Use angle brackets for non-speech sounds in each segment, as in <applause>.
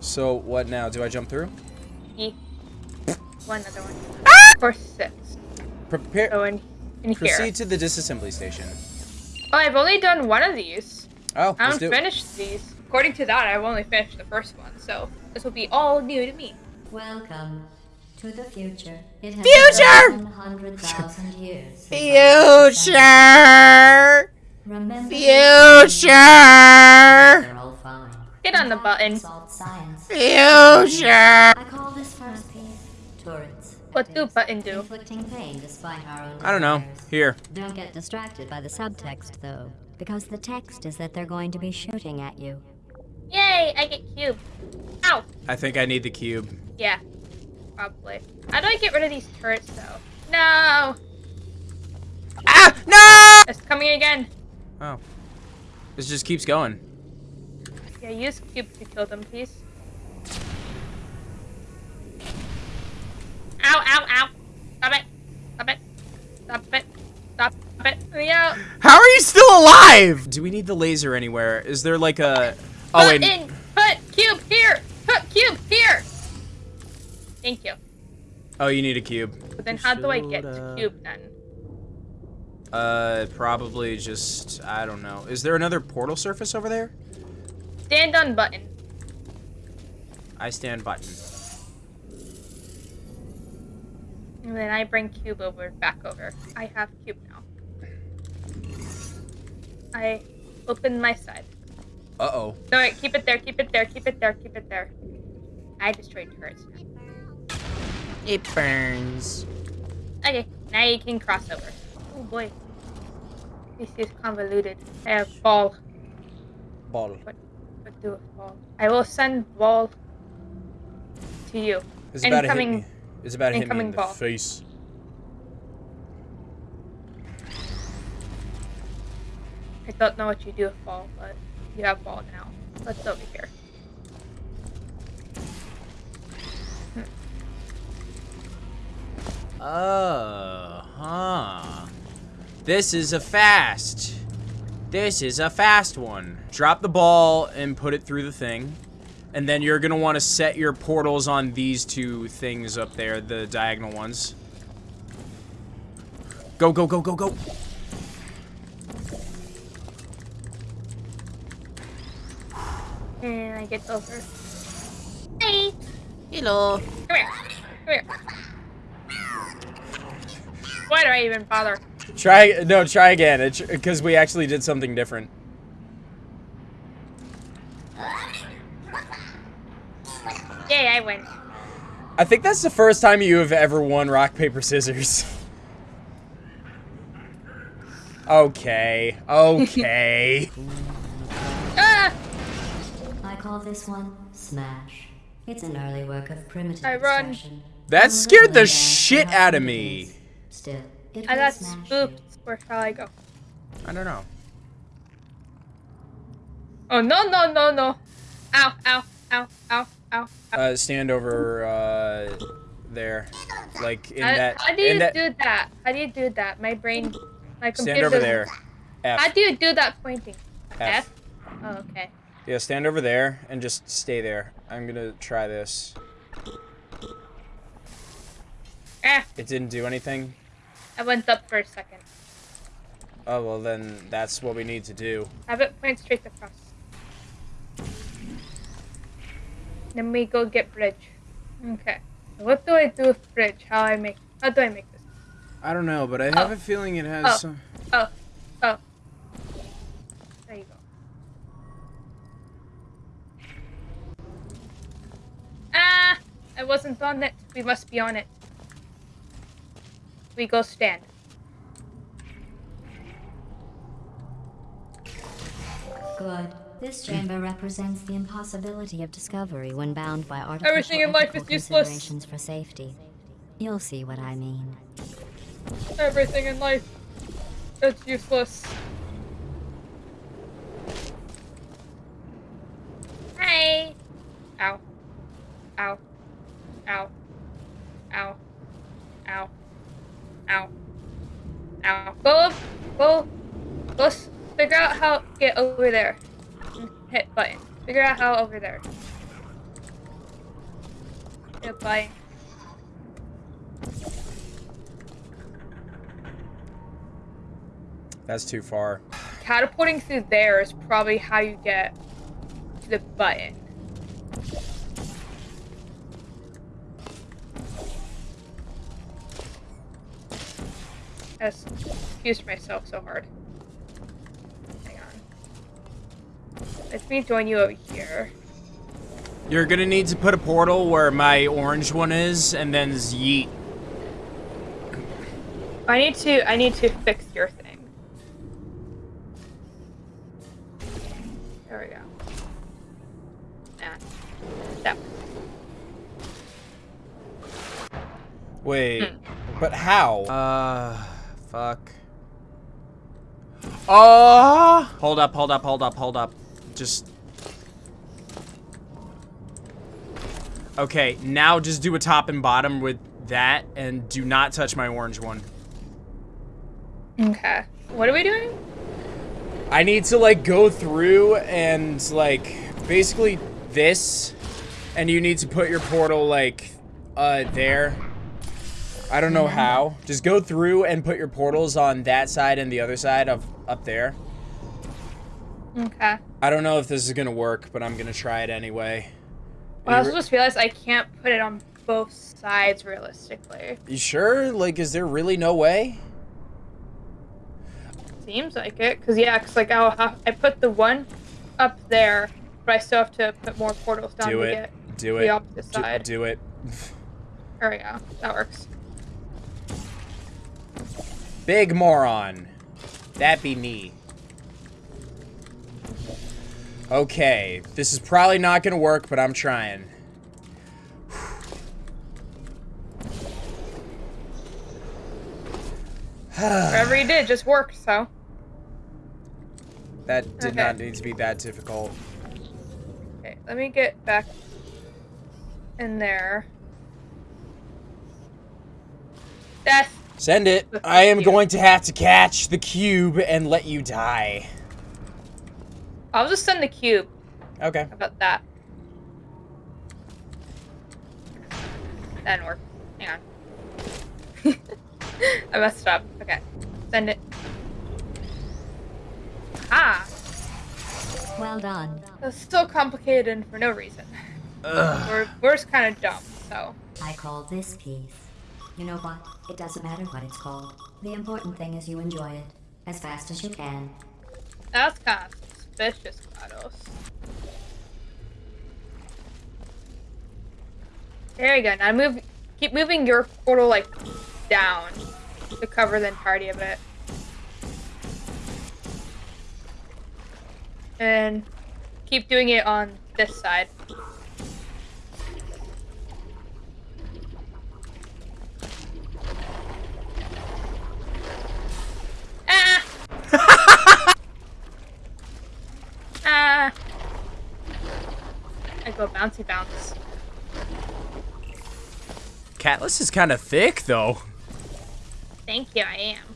So what now? Do I jump through? E. One other one. Ah! Or six. Prepare. So in, in here. Proceed to the disassembly station. Oh, I've only done one of these. Oh, I let's do haven't it. finished these. According to that, I've only finished the first one, so this will be all new to me. Welcome to the future. It has Future! been 100,000 years. Future. Remember Future. They're all fine. Get on the button. Consult science. Future. I call this first piece turrets. What do is, button do? Inflicting pain despite our own I don't know. Here. Don't get distracted by the subtext, though, because the text is that they're going to be shooting at you. Yay, I get cube. Ow! I think I need the cube. Yeah, probably. How do I get rid of these turrets, though? No! Ah! No! It's coming again. Oh. This just keeps going. Yeah, use cube to kill them, please. Ow, ow, ow. Stop it. Stop it. Stop it. Stop it. Yeah. How are you still alive? Do we need the laser anywhere? Is there like a? Oh Put wait. in. Put cube here. Put cube here. Thank you. Oh, you need a cube. But then how do I get to cube then? Uh, probably just I don't know. Is there another portal surface over there? Stand on button. I stand button. And then I bring cube over, back over. I have cube now. I open my side. Uh oh. No, wait, keep it there, keep it there, keep it there, keep it there. I destroyed turrets. It burns. Okay, now you can cross over. Oh boy. This is convoluted. I have ball. Ball. What do ball? I will send ball to you. It's about to hit Incoming- me. It's about to hit me in the ball. face. I don't know what you do with ball, but you have ball now. Let's over here. Oh, huh. This is a fast. This is a fast one. Drop the ball and put it through the thing. And then you're going to want to set your portals on these two things up there, the diagonal ones. Go, go, go, go, go. And I get over. Hey! Hello. Come here. Come here. Why do I even bother? Try, no, try again. Because we actually did something different. Yay, I win. I think that's the first time you have ever won rock, paper, scissors. <laughs> okay. Okay. <laughs> Ah! I call this one Smash. It's an early work of primitive I run. extraction. That scared the shit out of me. Still, it I got spooked. you. Where shall I go? I don't know. Oh, no, no, no, no. Ow, ow, ow, ow, ow. ow. Uh, stand over, uh, there. Like, in How- that, how do you that, do that? How do you do that? My brain, my computer. stand over doesn't- there. How do you do that pointing? F. Oh, okay. Yeah, stand over there and just stay there. I'm gonna try this. Ah, It didn't do anything? I went up for a second. Oh, well then, that's what we need to do. Have it point straight across. Then we go get bridge. Okay. What do I do with bridge? How I make? How do I make this? I don't know, but I have Oh. a feeling it has Oh. some... Oh, oh. There you go. Ah! I wasn't on it. We must be on it. We go stand. Good. This chamber represents the impossibility of discovery when bound by artificial Everything in life is useless. considerations for safety. You'll see what I mean. Everything in life is useless. Hi. Ow. Ow. Over there. Hit button. Figure out how over there. the buy-in. That's too far. Catapulting through there is probably how you get to the button. Just confused myself so hard. On. Let me join you over here. You're gonna need to put a portal where my orange one is, and then yeet. I need to I need to fix your thing. There we go. Yeah. That Wait, Hmm. but how? Uh, fuck. Oh! Hold up, hold up, hold up, hold up. Just. Okay, now just do a top and bottom with that, and do not touch my orange one. Okay. What are we doing? I need to like go through and like basically this and you need to put your portal like uh there. I don't know how. Just go through and put your portals on that side and the other side of up there. Okay. I don't know if this is gonna work, but I'm gonna try it anyway. Well, I also just realized I can't put it on both sides realistically. you sure? Like, is there really no way? Seems like it, cause yeah, cause like I'll have I put the one up there, but I still have to put more portals down Do to it. get Do the it. opposite Do, side. do it. There we go. That works. Big moron. That be me. Okay, this is probably not gonna work, but I'm trying. <sighs> Whatever you did just worked. So That did Okay. not need to be that difficult. okay, let me get back in there. That's Send it. I am going to have to catch the cube and let you die. I'll just send the cube. Okay. How about that? That didn't work. Hang on. <laughs> I messed up. Okay. Send it. Ah! Well done. That's still complicated and for no reason. Ugh. We're, we're just kind of dumb, so. I call this piece. You know what? It doesn't matter what it's called. The important thing is you enjoy it as fast as you can. That's kind of suspicious, GLaDOS. There you go. Now move, keep moving your portal like down to cover the entirety of it. And keep doing it on this side. Ah! ah! I go bouncy bounce. Catless is kind of thick, though. Thank you, I am.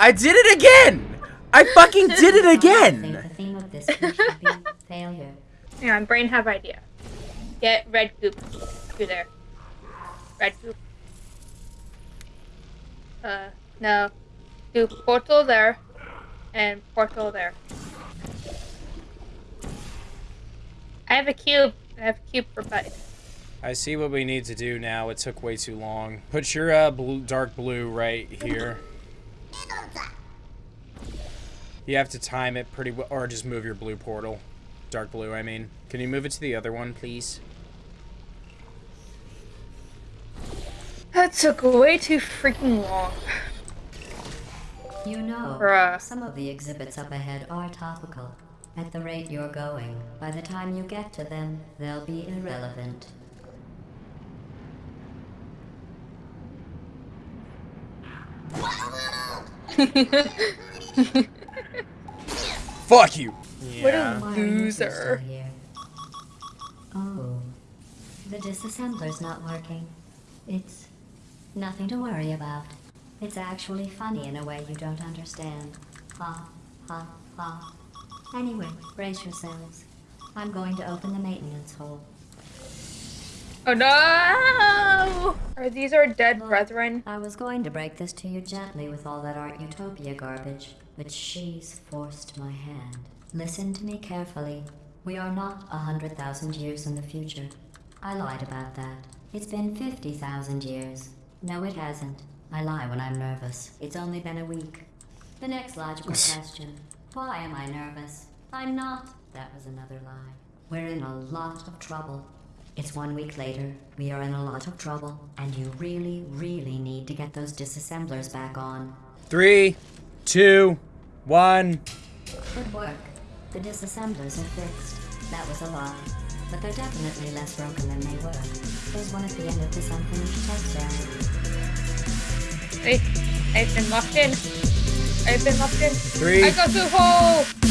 I did it again! I fucking did it again! the theme of this piece should be <laughs> failure. Hang on, brain have idea. Get red goop through there. Red goop. Uh, no. Do portal there, and portal there. I have a cube. I have a cube for Buddy. I see what we need to do now. It took way too long. Put your uh, blue, dark blue right here. You have to time it pretty well, or just move your blue portal. Dark blue, I mean. Can you move it to the other one, please? That took way too freaking long. You know, Bruh. some of the exhibits up ahead are topical. At the rate you're going, by the time you get to them, they'll be irrelevant. <laughs> Fuck you! What a Yeah. Why are you loser. Oh, the disassembler's not working. It's nothing to worry about. It's actually funny in a way you don't understand. Ha, ha, ha. Anyway, brace yourselves. I'm going to open the maintenance hole. Oh no! Are these our dead brethren? I was going to break this to you gently with all that Art Therapy garbage, but she's forced my hand. Listen to me carefully. We are not a hundred thousand years in the future. I lied about that. It's been fifty thousand years. No, it hasn't. I lie when I'm nervous. It's only been a week. The next logical question Why am I nervous? I'm not. That was another lie. We're in a lot of trouble. It's one week later. We are in a lot of trouble, and you really, really need to get those disassemblers back on. Three, two, one. Good work. The disassemblers are fixed. That was a lie. But they're definitely less broken than they were. There's one at the end of this unfinished test area. Hey, I've been locked in. I've been locked in. Three. I got through hole!